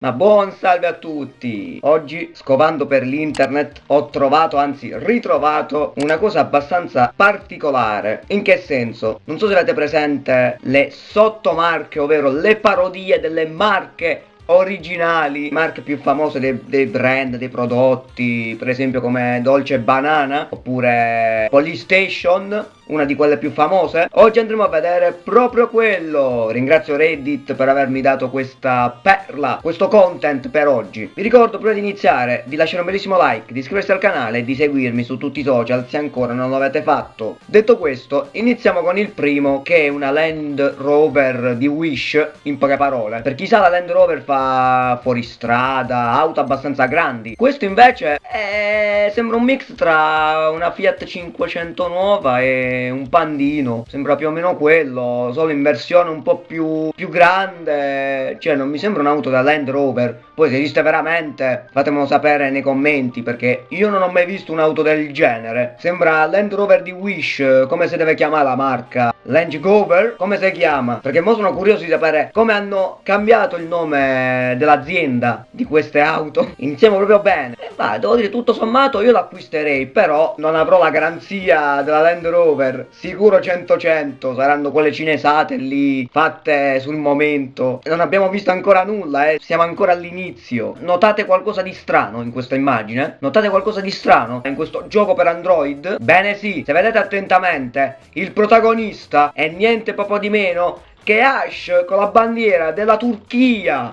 Ma buon salve a tutti! Oggi, scovando per l'internet, ho trovato, anzi ritrovato, una cosa abbastanza particolare. In che senso? Non so se avete presente le sottomarche, ovvero le parodie delle marche originali, marche più famose dei, dei, brand, dei prodotti, per esempio come Dolce Banana oppure Polystation una di quelle più famose. Oggi andremo a vedere proprio quello. Ringrazio Reddit per avermi dato questa perla, questo content per oggi. Vi ricordo prima di iniziare di lasciare un bellissimo like, di iscriversi al canale e di seguirmi su tutti i social se ancora non l'avete fatto. Detto questo, iniziamo con il primo che è una Land Rover di Wish, in poche parole. Per chi sa la Land Rover fa fuoristrada, auto abbastanza grandi. Questo invece è... sembra un mix tra una Fiat 500 nuova e un pandino, sembra più o meno quello, solo in versione un po' più, più grande, cioè non mi sembra un'auto da Land Rover, poi se esiste veramente fatemelo sapere nei commenti perché io non ho mai visto un'auto del genere, sembra Land Rover di Wish, come si deve chiamare la marca, Land Rover, come si chiama? Perché mo sono curioso di sapere come hanno cambiato il nome dell'azienda di queste auto, iniziamo proprio bene, e va, devo dire tutto sommato io l'acquisterei, però non avrò la garanzia della Land Rover. Sicuro 100-100 saranno quelle cinesate lì fatte sul momento. Non abbiamo visto ancora nulla eh. Siamo ancora all'inizio notate qualcosa di strano in questa immagine? Notate qualcosa di strano in questo gioco per android? Bene sì se vedete attentamente il protagonista è niente proprio di meno che Ash con la bandiera della Turchia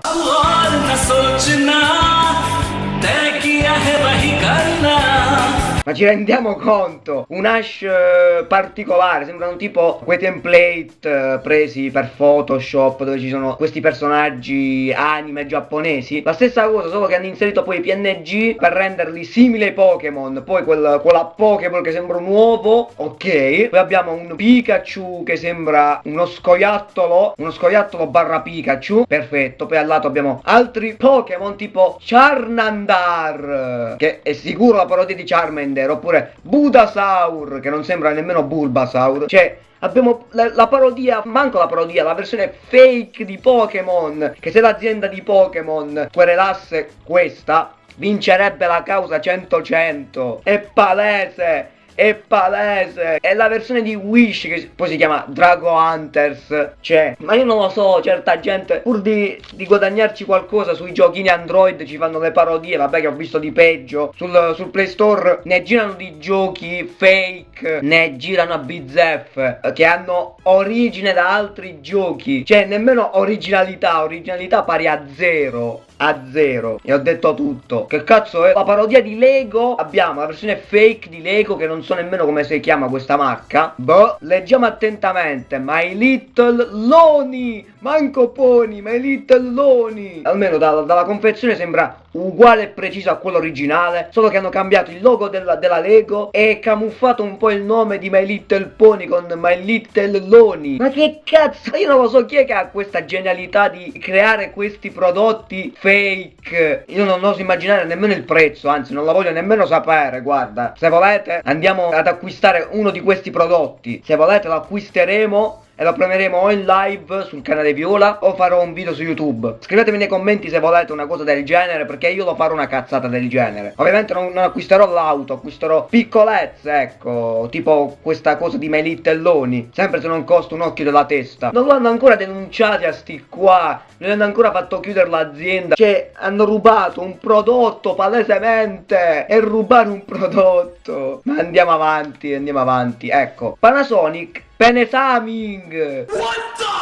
ma ci rendiamo conto? Un hash eh, particolare, sembrano tipo quei template eh, presi per Photoshop dove ci sono questi personaggi anime giapponesi. La stessa cosa, solo che hanno inserito poi i PNG per renderli simili ai Pokémon. Poi quel, quella Pokéball che sembra un uovo, ok. Poi abbiamo un Pikachu che sembra uno scoiattolo, uno scoiattolo barra Pikachu, perfetto. Poi al lato abbiamo altri Pokémon tipo Charnandar, che è sicuro la parodia di Charmander Charmander oppure Budasaur che non sembra nemmeno Bulbasaur. Cioè Abbiamo la, la, parodia, manco la parodia, la versione fake di Pokémon. Che se l'azienda di Pokémon querelasse questa Vincerebbe la causa 100-100 È palese è palese. È la versione di Wish che poi si chiama Drago Hunters. Cioè, ma io non lo so, certa gente Pur di, di guadagnarci qualcosa sui giochini Android Ci fanno le parodie, vabbè che ho visto di peggio. Sul, sul Play Store ne girano di giochi fake Ne girano a bizzeffe Che hanno origine da altri giochi. Cioè, nemmeno originalità Originalità pari a zero a zero. E ho detto tutto. Che cazzo è? La parodia di Lego? Abbiamo la versione fake di Lego che non so nemmeno come si chiama questa marca. Boh leggiamo attentamente. My Little Loni! Manco Pony My Little Loni! Almeno da, dalla confezione sembra uguale e preciso a quello originale solo che hanno cambiato il logo della, della Lego e camuffato un po' il nome di My Little Pony con My Little Loni. Ma che cazzo? Io non lo so chi è che ha questa genialità di creare questi prodotti fake. Io non oso immaginare nemmeno il prezzo anzi non la voglio nemmeno sapere guarda. Se volete andiamo ad acquistare uno di questi prodotti. Se volete lo acquisteremo e lo premieremo o in live sul canale Viola o farò un video su YouTube. Scrivetemi nei commenti se volete una cosa del genere perché io lo farò una cazzata del genere. Ovviamente non, non acquisterò l'auto, acquisterò piccolezze, ecco, tipo questa cosa di Melitelloni, sempre se non costa un occhio della testa. Non l'hanno ancora denunciati a sti qua, non hanno ancora fatto chiudere l'azienda, cioè hanno rubato un prodotto palesemente e rubare un prodotto. Ma andiamo avanti, andiamo avanti, ecco. Panasonic Penesaming! What the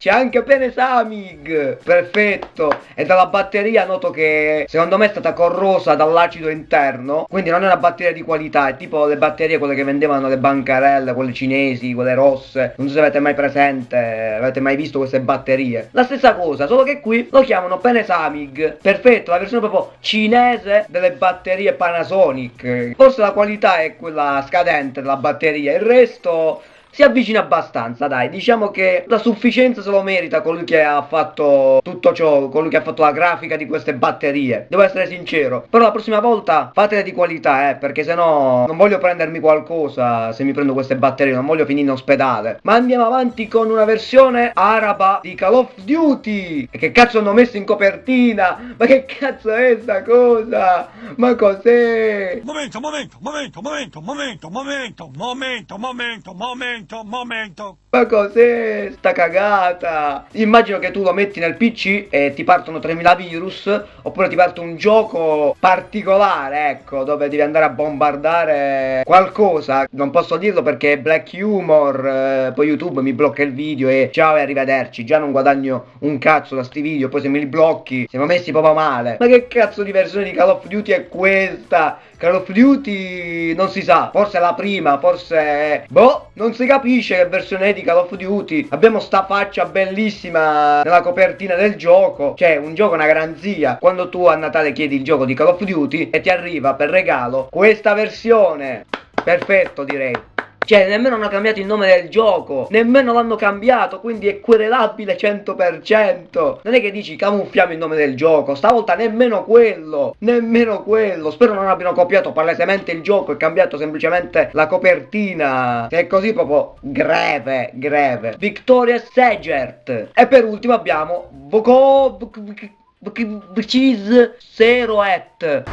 c'è anche Penesamig Perfetto. E dalla batteria noto che secondo me è stata corrosa dall'acido interno Quindi non è una batteria di qualità È tipo le batterie quelle che vendevano le bancarelle Quelle cinesi, quelle rosse. Non so se avete mai presente Avete mai visto queste batterie. La stessa cosa Solo che qui lo chiamano Penesamig Perfetto La versione proprio cinese delle batterie Panasonic. Forse la qualità è quella scadente della batteria. Il resto si avvicina abbastanza, dai. Diciamo che la sufficienza se lo merita colui che ha fatto tutto ciò, colui che ha fatto la grafica di queste batterie. Devo essere sincero. Però la prossima volta fatele di qualità, eh, perché sennò non voglio prendermi qualcosa se mi prendo queste batterie, non voglio finire in ospedale. Ma andiamo avanti con una versione araba di Call of Duty. E che cazzo hanno messo in copertina? Ma che cazzo è sta cosa? Ma cos'è? Momento, momento, momento, momento, momento, momento, momento, momento, momento, momento. Ma cos'è sta cagata? Immagino che tu lo metti nel PC e ti partono 3000 virus oppure ti parte un gioco particolare, ecco, dove devi andare a bombardare qualcosa. Non posso dirlo perché è black humor, eh, poi YouTube mi blocca il video e ciao e arrivederci. Già non guadagno un cazzo da sti video, poi se me li blocchi siamo messi proprio male. Ma che cazzo di versione di Call of Duty è questa? Call of Duty non si sa, forse è la prima, forse... Boh, non si capisce che versione è di Call of Duty. Abbiamo sta faccia bellissima nella copertina del gioco. Cioè, un gioco è una garanzia. Quando tu a Natale chiedi il gioco di Call of Duty e ti arriva per regalo questa versione. Perfetto, direi. Cioè, nemmeno hanno cambiato il nome del gioco, nemmeno l'hanno cambiato, quindi è querelabile 100%. Non è che dici camuffiamo il nome del gioco, stavolta nemmeno quello, nemmeno quello. Spero non abbiano copiato palesemente il gioco e cambiato semplicemente la copertina. Se è così proprio greve, greve. Victoria Segert. E per ultimo abbiamo Voco... Cheese Zero Et.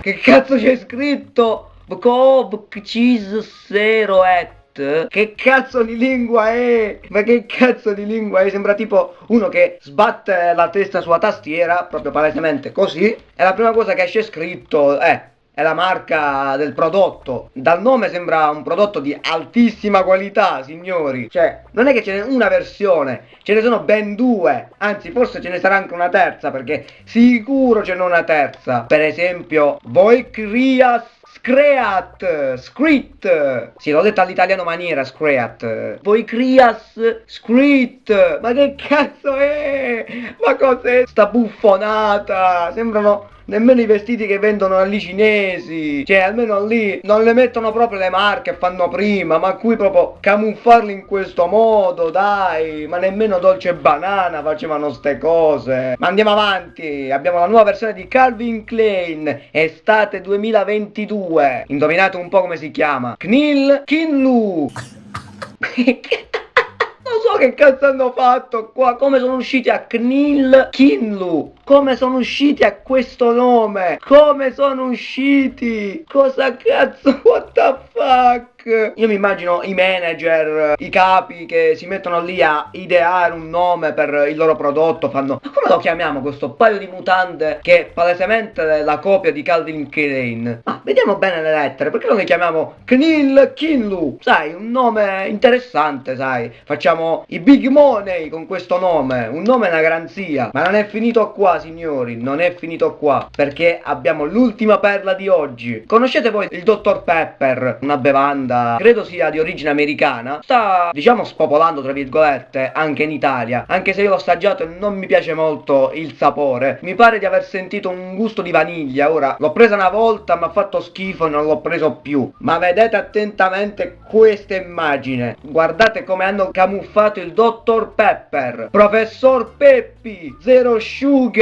Che cazzo c'è scritto? Cheese zero et che cazzo di lingua è? Ma che cazzo di lingua è? Sembra tipo uno che sbatte la testa sulla tastiera, proprio palesemente così, e la prima cosa che esce scritto è è la marca del prodotto. Dal nome sembra un prodotto di altissima qualità, signori. Cioè, non è che ce n'è una versione, ce ne sono ben due. Anzi, forse ce ne sarà anche una terza, perché sicuro ce n'è una terza. Per esempio, Voikrias Screat, Screet, sì l'ho detto all'italiano maniera Screat, voi Crias, Screet, ma che cazzo è? Ma cos'è sta buffonata? Sembrano nemmeno i vestiti che vendono lì cinesi, cioè almeno lì non le mettono proprio le marche fanno prima, ma qui proprio camuffarli in questo modo, dai, ma nemmeno Dolce Banana facevano ste cose. Ma andiamo avanti, abbiamo la nuova versione di Calvin Klein, estate 2022. Indovinate un po' come si chiama? Knil Kinlu. Non so che cazzo hanno fatto qua, come sono usciti a Knil Kinlu, come sono usciti a questo nome, come sono usciti, cosa cazzo, what the fuck? Io mi immagino i manager, i capi che si mettono lì a ideare un nome per il loro prodotto, fanno ma come lo chiamiamo questo paio di mutande che è palesemente la copia di Calvin Klein? Ma vediamo bene le lettere, perché non le chiamiamo Knil Kinlu? Sai, un nome interessante, sai, facciamo i big money con questo nome, un nome è una garanzia, ma non è finito qua signori, non è finito qua, perché abbiamo l'ultima perla di oggi. Conoscete voi il Dr. Pepper, una bevanda credo sia di origine americana, sta diciamo spopolando tra virgolette anche in Italia, anche se io l'ho assaggiato e non mi piace molto il sapore. Mi pare di aver sentito un gusto di vaniglia, ora l'ho presa una volta, mi ha fatto schifo e non l'ho preso più. Ma vedete attentamente questa immagine, guardate come hanno camuffato il Dr. Pepper, Professor Peppi, Zero Sugar,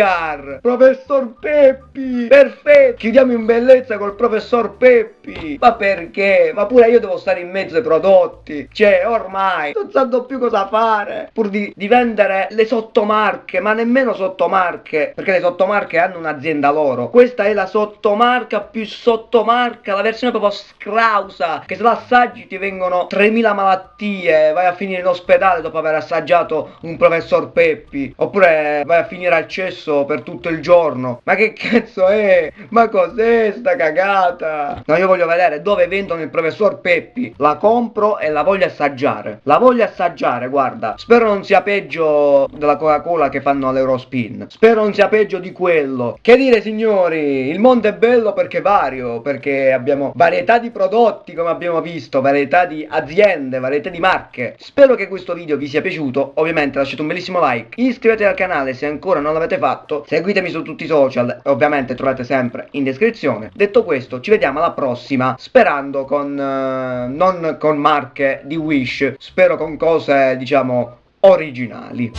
Professor Peppi, perfetto, chiudiamo in bellezza col Professor Peppi, ma perché? Ma pure io devo stare in mezzo ai prodotti. Cioè, ormai non sanno più cosa fare. Pur di, di vendere le sottomarche, ma nemmeno sottomarche. Perché le sottomarche hanno un'azienda loro. Questa è la sottomarca più sottomarca, la versione proprio scrausa. Che se la assaggi ti vengono 3000 malattie. Vai a finire in ospedale dopo aver assaggiato un professor Peppi. Oppure vai a finire al cesso per tutto il giorno. Ma che cazzo è? Ma cos'è sta cagata? No, io voglio vedere dove vendono il professor Peppi, la compro e la voglio assaggiare. La voglio assaggiare, guarda. Spero non sia peggio della Coca-Cola che fanno all'Eurospin. Spero non sia peggio di quello. Che dire, signori? Il mondo è bello perché vario, perché abbiamo varietà di prodotti, come abbiamo visto, varietà di aziende, varietà di marche. Spero che questo video vi sia piaciuto. Ovviamente lasciate un bellissimo like, iscrivetevi al canale se ancora non l'avete fatto fatto. Seguitemi su tutti i social, ovviamente trovate sempre in descrizione. Detto questo, ci vediamo alla prossima, sperando con... Eh, non con marche di Wish, spero con cose, diciamo, originali.